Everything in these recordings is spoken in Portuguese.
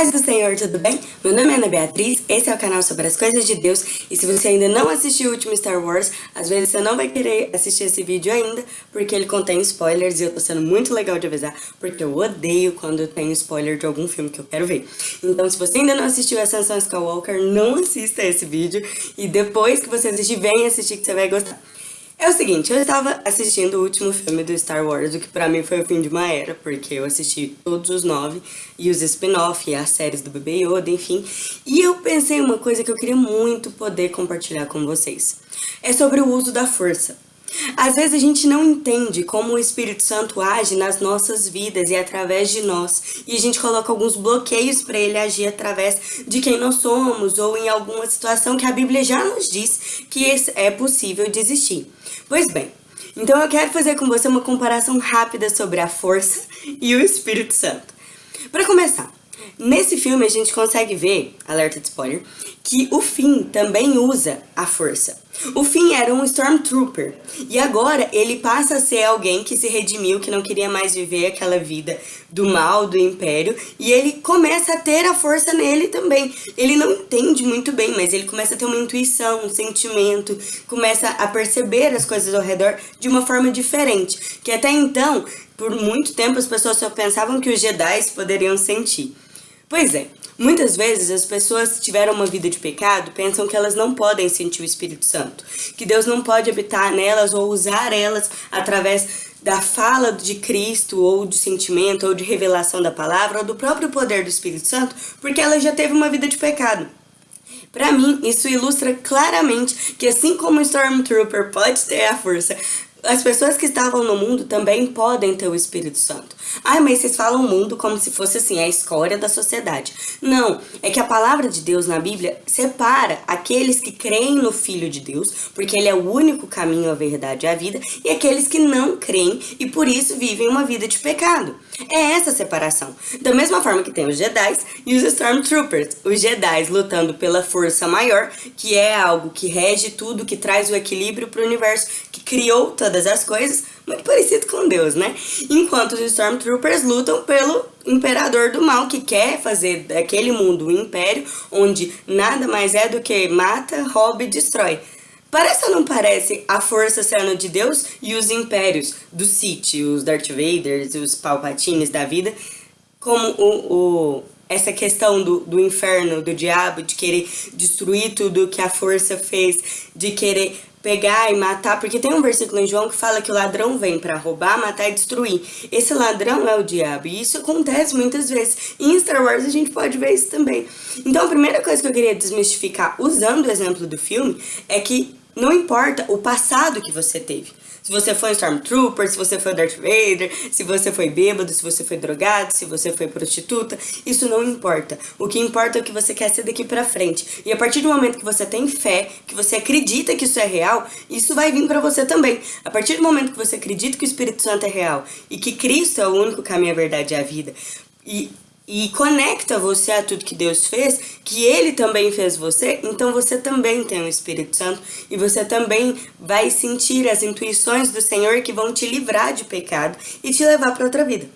Paz do Senhor, tudo bem? Meu nome é Ana Beatriz, esse é o canal sobre as coisas de Deus e se você ainda não assistiu o último Star Wars, às vezes você não vai querer assistir esse vídeo ainda porque ele contém spoilers e eu tô sendo muito legal de avisar porque eu odeio quando tem spoiler de algum filme que eu quero ver. Então se você ainda não assistiu Ascensão Skywalker, não assista esse vídeo e depois que você assistir, vem assistir que você vai gostar. É o seguinte, eu estava assistindo o último filme do Star Wars, o que pra mim foi o fim de uma era, porque eu assisti todos os nove, e os spin-off, e as séries do Bebê Yoda, enfim, e eu pensei uma coisa que eu queria muito poder compartilhar com vocês. É sobre o uso da força. Às vezes a gente não entende como o Espírito Santo age nas nossas vidas e através de nós. E a gente coloca alguns bloqueios para ele agir através de quem nós somos ou em alguma situação que a Bíblia já nos diz que é possível desistir. Pois bem, então eu quero fazer com você uma comparação rápida sobre a força e o Espírito Santo. Para começar, Nesse filme a gente consegue ver, alerta de spoiler, que o Finn também usa a força. O Finn era um Stormtrooper, e agora ele passa a ser alguém que se redimiu, que não queria mais viver aquela vida do mal, do Império, e ele começa a ter a força nele também. Ele não entende muito bem, mas ele começa a ter uma intuição, um sentimento, começa a perceber as coisas ao redor de uma forma diferente, que até então, por muito tempo, as pessoas só pensavam que os Jedi poderiam sentir. Pois é, muitas vezes as pessoas que tiveram uma vida de pecado pensam que elas não podem sentir o Espírito Santo, que Deus não pode habitar nelas ou usar elas através da fala de Cristo, ou de sentimento, ou de revelação da palavra, ou do próprio poder do Espírito Santo, porque ela já teve uma vida de pecado. Para mim, isso ilustra claramente que assim como o Stormtrooper pode ter a força as pessoas que estavam no mundo também podem ter o Espírito Santo. Ai, mas vocês falam mundo como se fosse assim, a escória da sociedade. Não, é que a palavra de Deus na Bíblia separa aqueles que creem no Filho de Deus, porque ele é o único caminho, a verdade e a vida, e aqueles que não creem e por isso vivem uma vida de pecado. É essa separação. Da mesma forma que tem os Jedi e os Stormtroopers. Os Jedi lutando pela força maior, que é algo que rege tudo, que traz o equilíbrio para o universo, que criou todas as coisas, muito parecido com Deus, né? Enquanto os Stormtroopers lutam pelo imperador do mal, que quer fazer daquele mundo um império onde nada mais é do que mata, rouba e destrói. Parece ou não parece a força sendo de Deus e os impérios do Sith, os Darth Vaders, os Palpatines da vida, como o, o essa questão do, do inferno, do diabo, de querer destruir tudo que a força fez, de querer pegar e matar, porque tem um versículo em João que fala que o ladrão vem para roubar, matar e destruir. Esse ladrão é o diabo, e isso acontece muitas vezes. Em Star Wars a gente pode ver isso também. Então a primeira coisa que eu queria desmistificar usando o exemplo do filme é que não importa o passado que você teve. Se você foi um Stormtrooper, se você foi Darth Vader, se você foi bêbado, se você foi drogado, se você foi prostituta, isso não importa. O que importa é o que você quer ser daqui pra frente. E a partir do momento que você tem fé, que você acredita que isso é real, isso vai vir pra você também. A partir do momento que você acredita que o Espírito Santo é real e que Cristo é o único caminho, a verdade e a vida, e e conecta você a tudo que Deus fez, que Ele também fez você, então você também tem o Espírito Santo e você também vai sentir as intuições do Senhor que vão te livrar de pecado e te levar para outra vida.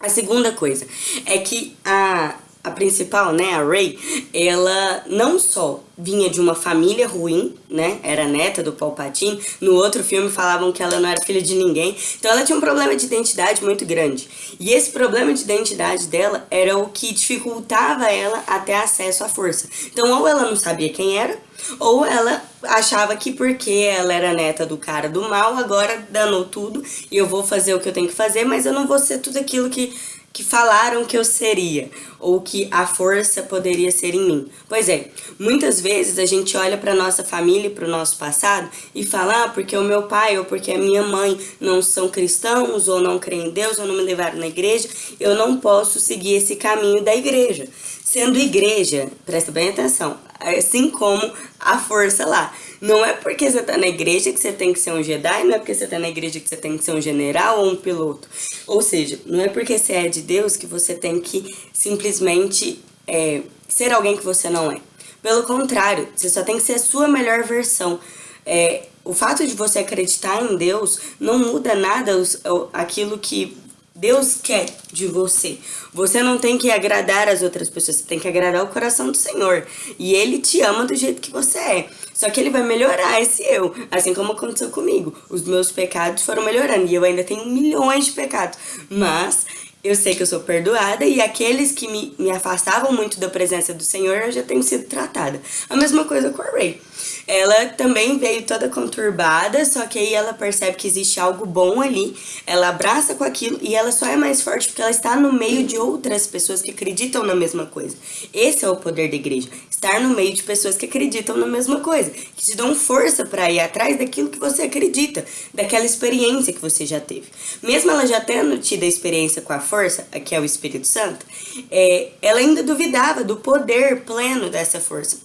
A segunda coisa é que a, a principal, né, a Ray, ela não só vinha de uma família ruim, né, era neta do Palpatine, no outro filme falavam que ela não era filha de ninguém, então ela tinha um problema de identidade muito grande. E esse problema de identidade dela era o que dificultava ela a ter acesso à força. Então ou ela não sabia quem era, ou ela achava que porque ela era neta do cara do mal, agora danou tudo e eu vou fazer o que eu tenho que fazer, mas eu não vou ser tudo aquilo que que falaram que eu seria, ou que a força poderia ser em mim. Pois é, muitas vezes a gente olha para nossa família e para o nosso passado e fala, ah, porque o meu pai ou porque a minha mãe não são cristãos, ou não creem em Deus, ou não me levaram na igreja, eu não posso seguir esse caminho da igreja. Sendo igreja, presta bem atenção, assim como a força lá. Não é porque você tá na igreja que você tem que ser um Jedi, não é porque você tá na igreja que você tem que ser um general ou um piloto. Ou seja, não é porque você é de Deus que você tem que simplesmente é, ser alguém que você não é. Pelo contrário, você só tem que ser a sua melhor versão. É, o fato de você acreditar em Deus não muda nada os, aquilo que Deus quer de você. Você não tem que agradar as outras pessoas, você tem que agradar o coração do Senhor. E Ele te ama do jeito que você é. Só que Ele vai melhorar esse eu, assim como aconteceu comigo. Os meus pecados foram melhorando e eu ainda tenho milhões de pecados. Mas eu sei que eu sou perdoada e aqueles que me, me afastavam muito da presença do Senhor, eu já tenho sido tratada. A mesma coisa com a Ray. Ela também veio toda conturbada, só que aí ela percebe que existe algo bom ali, ela abraça com aquilo e ela só é mais forte porque ela está no meio de outras pessoas que acreditam na mesma coisa. Esse é o poder da igreja, estar no meio de pessoas que acreditam na mesma coisa, que te dão força para ir atrás daquilo que você acredita, daquela experiência que você já teve. Mesmo ela já tendo tido a experiência com a força, que é o Espírito Santo, é, ela ainda duvidava do poder pleno dessa força.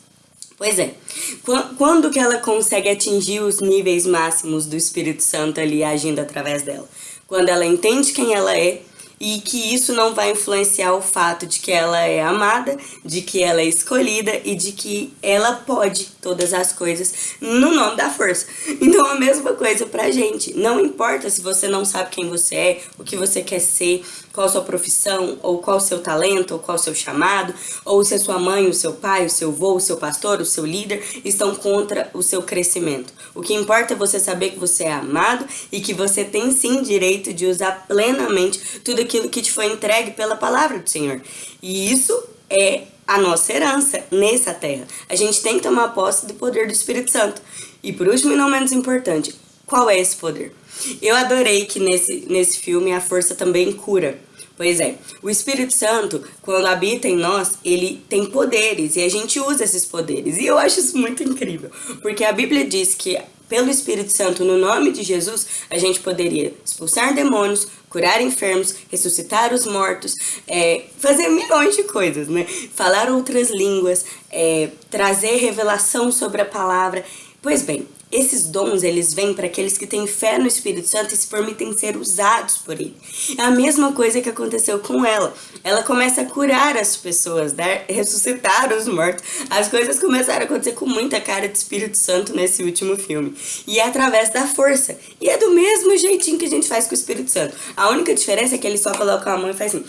Pois é, quando que ela consegue atingir os níveis máximos do Espírito Santo ali agindo através dela? Quando ela entende quem ela é, e que isso não vai influenciar o fato de que ela é amada, de que ela é escolhida e de que ela pode todas as coisas no nome da força. Então a mesma coisa pra gente. Não importa se você não sabe quem você é, o que você quer ser, qual sua profissão, ou qual seu talento, ou qual seu chamado, ou se a sua mãe, o seu pai, o seu avô, o seu pastor, o seu líder estão contra o seu crescimento. O que importa é você saber que você é amado e que você tem sim direito de usar plenamente tudo aquilo que te foi entregue pela palavra do Senhor. E isso é a nossa herança nessa terra. A gente tem que tomar posse do poder do Espírito Santo. E por último e não menos importante, qual é esse poder? Eu adorei que nesse, nesse filme a força também cura. Pois é, o Espírito Santo, quando habita em nós, ele tem poderes e a gente usa esses poderes. E eu acho isso muito incrível, porque a Bíblia diz que pelo Espírito Santo, no nome de Jesus, a gente poderia expulsar demônios, curar enfermos, ressuscitar os mortos, é, fazer milhões de coisas, né? Falar outras línguas, é, trazer revelação sobre a palavra. Pois bem, esses dons, eles vêm para aqueles que têm fé no Espírito Santo e se permitem ser usados por ele. É a mesma coisa que aconteceu com ela. Ela começa a curar as pessoas, dar, ressuscitar os mortos. As coisas começaram a acontecer com muita cara de Espírito Santo nesse último filme. E é através da força. E é do mesmo jeitinho que a gente faz com o Espírito Santo. A única diferença é que ele só coloca a mão e faz assim...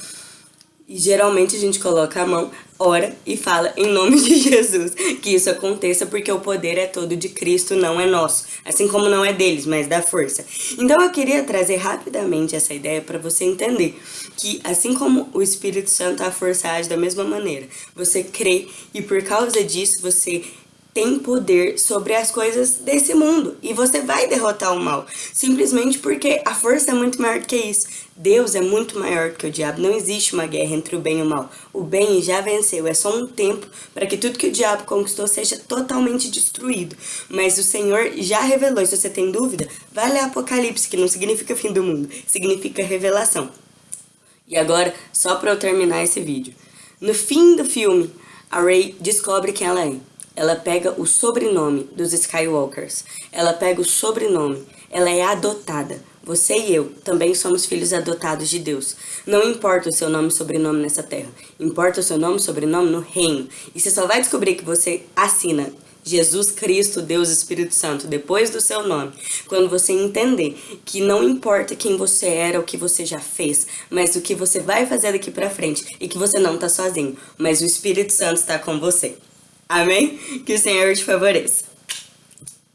E geralmente a gente coloca a mão, ora e fala em nome de Jesus que isso aconteça porque o poder é todo de Cristo, não é nosso. Assim como não é deles, mas da força. Então eu queria trazer rapidamente essa ideia para você entender que assim como o Espírito Santo, a força age da mesma maneira. Você crê e por causa disso você tem poder sobre as coisas desse mundo e você vai derrotar o mal, simplesmente porque a força é muito maior que isso. Deus é muito maior que o diabo, não existe uma guerra entre o bem e o mal. O bem já venceu, é só um tempo para que tudo que o diabo conquistou seja totalmente destruído. Mas o Senhor já revelou, e se você tem dúvida, vai ler Apocalipse, que não significa fim do mundo, significa revelação. E agora, só para eu terminar esse vídeo. No fim do filme, a Rey descobre quem ela é. Ela pega o sobrenome dos Skywalkers. Ela pega o sobrenome. Ela é adotada. Você e eu também somos filhos adotados de Deus. Não importa o seu nome e sobrenome nessa terra. Importa o seu nome e sobrenome no reino. E você só vai descobrir que você assina Jesus Cristo, Deus Espírito Santo, depois do seu nome, quando você entender que não importa quem você era, o que você já fez, mas o que você vai fazer daqui pra frente e que você não está sozinho, mas o Espírito Santo está com você. Amém? Que o Senhor te favoreça.